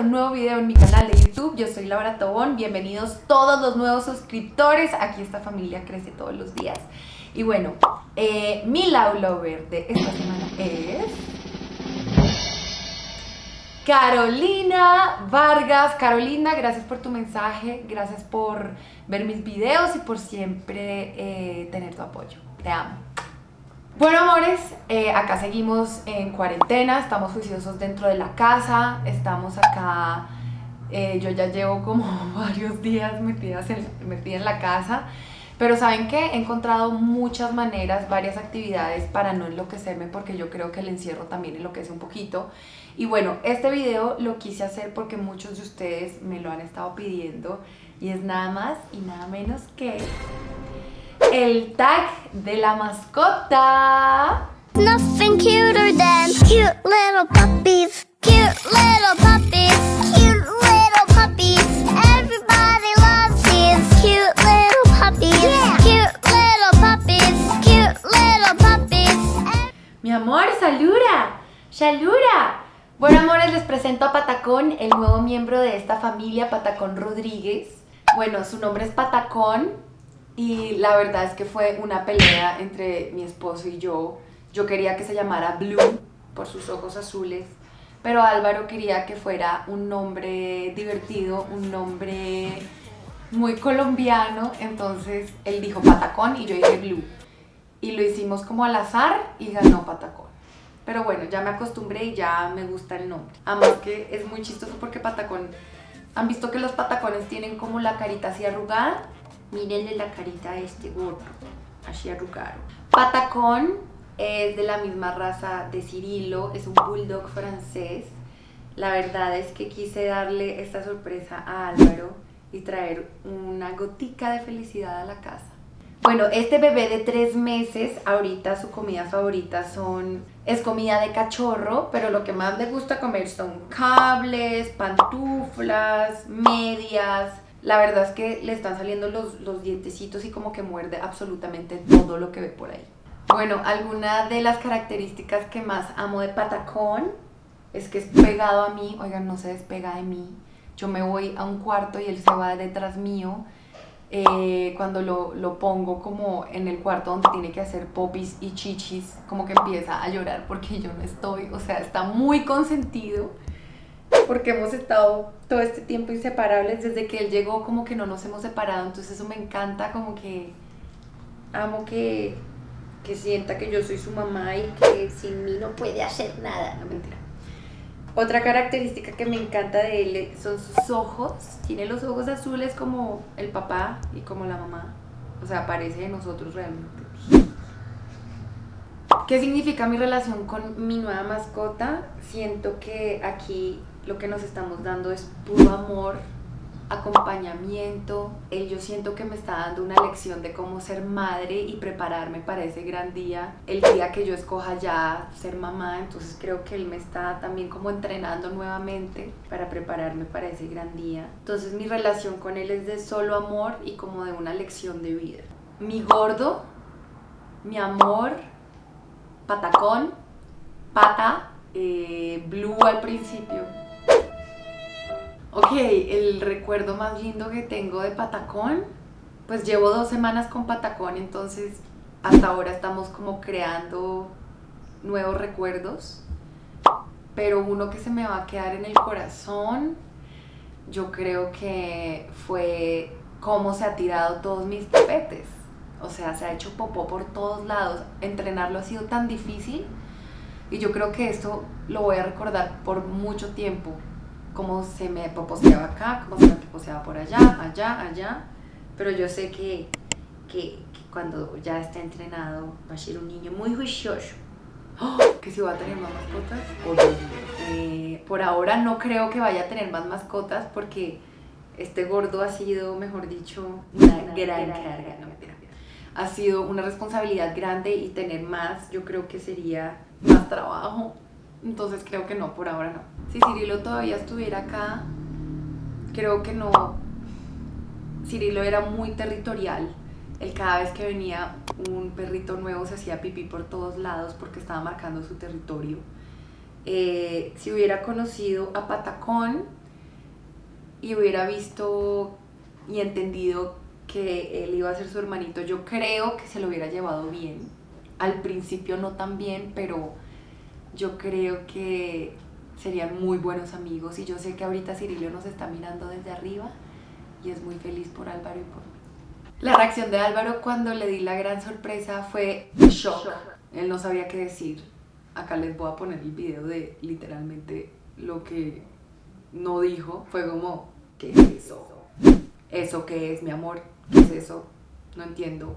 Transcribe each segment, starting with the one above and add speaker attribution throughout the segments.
Speaker 1: un nuevo video en mi canal de YouTube. Yo soy Laura Tobón. Bienvenidos todos los nuevos suscriptores. Aquí esta familia crece todos los días. Y bueno, eh, mi Love Lover de esta semana es... Carolina Vargas. Carolina, gracias por tu mensaje, gracias por ver mis videos y por siempre eh, tener tu apoyo. Te amo. Bueno amores, eh, acá seguimos en cuarentena, estamos juiciosos dentro de la casa, estamos acá, eh, yo ya llevo como varios días metidas en, metida en la casa, pero ¿saben qué? He encontrado muchas maneras, varias actividades para no enloquecerme porque yo creo que el encierro también enloquece un poquito. Y bueno, este video lo quise hacer porque muchos de ustedes me lo han estado pidiendo y es nada más y nada menos que el tag de la mascota.
Speaker 2: Nothing cuter than cute little puppies, cute little puppies, cute little puppies. Everybody loves these cute little puppies, cute little puppies, cute little puppies.
Speaker 1: Mi amor, Salura, Salura. Bueno, amores, les presento a Patacón, el nuevo miembro de esta familia, Patacón Rodríguez. Bueno, su nombre es Patacón y la verdad es que fue una pelea entre mi esposo y yo. Yo quería que se llamara Blue por sus ojos azules, pero Álvaro quería que fuera un nombre divertido, un nombre muy colombiano, entonces él dijo Patacón y yo dije Blue. Y lo hicimos como al azar y ganó Patacón. Pero bueno, ya me acostumbré y ya me gusta el nombre. Además que es muy chistoso porque patacón... ¿Han visto que los patacones tienen como la carita así arrugada? Mírenle la carita a este gordo, así arrugado. Patacón es de la misma raza de Cirilo, es un bulldog francés. La verdad es que quise darle esta sorpresa a Álvaro y traer una gotica de felicidad a la casa. Bueno, este bebé de tres meses, ahorita su comida favorita son, es comida de cachorro, pero lo que más le gusta comer son cables, pantuflas, medias. La verdad es que le están saliendo los, los dientecitos y como que muerde absolutamente todo lo que ve por ahí. Bueno, alguna de las características que más amo de Patacón es que es pegado a mí, oigan, no se despega de mí. Yo me voy a un cuarto y él se va detrás mío eh, cuando lo, lo, pongo como en el cuarto donde tiene que hacer popis y chichis, como que empieza a llorar porque yo no estoy, o sea, está muy consentido porque hemos estado todo este tiempo inseparables, desde que él llegó como que no nos hemos separado, entonces eso me encanta, como que amo que, que sienta que yo soy su mamá y que sin mí no puede hacer nada, no mentira. Otra característica que me encanta de él son sus ojos. Tiene los ojos azules como el papá y como la mamá. O sea, parece de nosotros realmente. ¿Qué significa mi relación con mi nueva mascota? Siento que aquí lo que nos estamos dando es puro amor, acompañamiento. Él yo siento que me está dando una lección de cómo ser madre y prepararme para ese gran día. El día que yo escoja ya ser mamá, entonces creo que él me está también como entrenando nuevamente para prepararme para ese gran día. Entonces mi relación con él es de solo amor y como de una lección de vida. Mi gordo, mi amor, patacón, pata, eh, blue al principio, Ok, el recuerdo más lindo que tengo de Patacón, pues llevo dos semanas con Patacón, entonces hasta ahora estamos como creando nuevos recuerdos, pero uno que se me va a quedar en el corazón, yo creo que fue cómo se ha tirado todos mis tapetes. O sea, se ha hecho popó por todos lados. Entrenarlo ha sido tan difícil y yo creo que esto lo voy a recordar por mucho tiempo cómo se me poposeaba acá, cómo se me poposeaba por allá, allá, allá. Pero yo sé que, que, cuando ya esté entrenado va a ser un niño muy juicioso. ¡Oh! Que si va a tener más mascotas, oh, eh, por ahora no creo que vaya a tener más mascotas porque este gordo ha sido, mejor dicho, una, gran, carga. No, mentira. Ha sido una responsabilidad grande y tener más yo creo que sería más trabajo entonces creo que no, por ahora no. Si Cirilo todavía estuviera acá, creo que no. Cirilo era muy territorial. Él cada vez que venía un perrito nuevo se hacía pipí por todos lados porque estaba marcando su territorio. Eh, si hubiera conocido a Patacón, y hubiera visto y entendido que él iba a ser su hermanito, yo creo que se lo hubiera llevado bien. Al principio no tan bien, pero yo creo que serían muy buenos amigos y yo sé que ahorita Cirilio nos está mirando desde arriba y es muy feliz por Álvaro y por mí. La reacción de Álvaro cuando le di la gran sorpresa fue shock. Él no sabía qué decir. Acá les voy a poner el video de literalmente lo que no dijo. Fue como, ¿qué es eso? ¿Eso qué es, mi amor? ¿Qué es eso? No entiendo.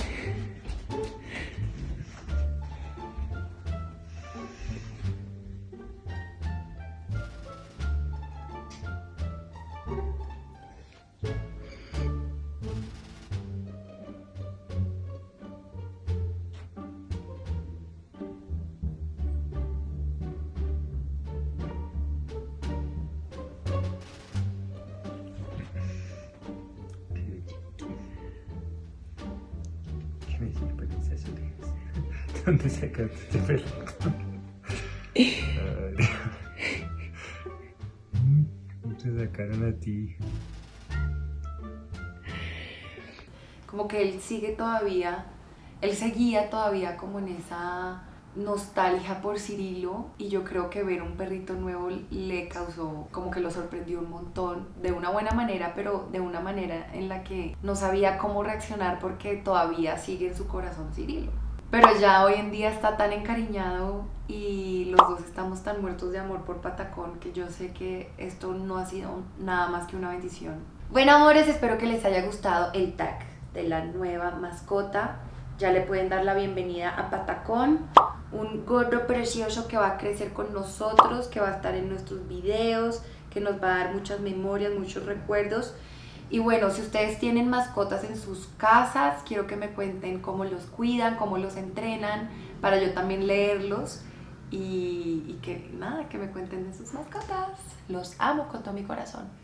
Speaker 3: ¿Dónde sacaste este pelo? Ay, Dios. ¿Cómo te sacaron a ti?
Speaker 1: Como que él sigue todavía, él seguía todavía como en esa nostalgia por Cirilo y yo creo que ver un perrito nuevo le causó como que lo sorprendió un montón de una buena manera pero de una manera en la que no sabía cómo reaccionar porque todavía sigue en su corazón Cirilo pero ya hoy en día está tan encariñado y los dos estamos tan muertos de amor por Patacón que yo sé que esto no ha sido nada más que una bendición. Bueno amores, espero que les haya gustado el tag de la nueva mascota. Ya le pueden dar la bienvenida a Patacón, un gordo precioso que va a crecer con nosotros, que va a estar en nuestros videos, que nos va a dar muchas memorias, muchos recuerdos. Y bueno, si ustedes tienen mascotas en sus casas, quiero que me cuenten cómo los cuidan, cómo los entrenan, para yo también leerlos y, y que nada, que me cuenten de sus mascotas. Los amo con todo mi corazón.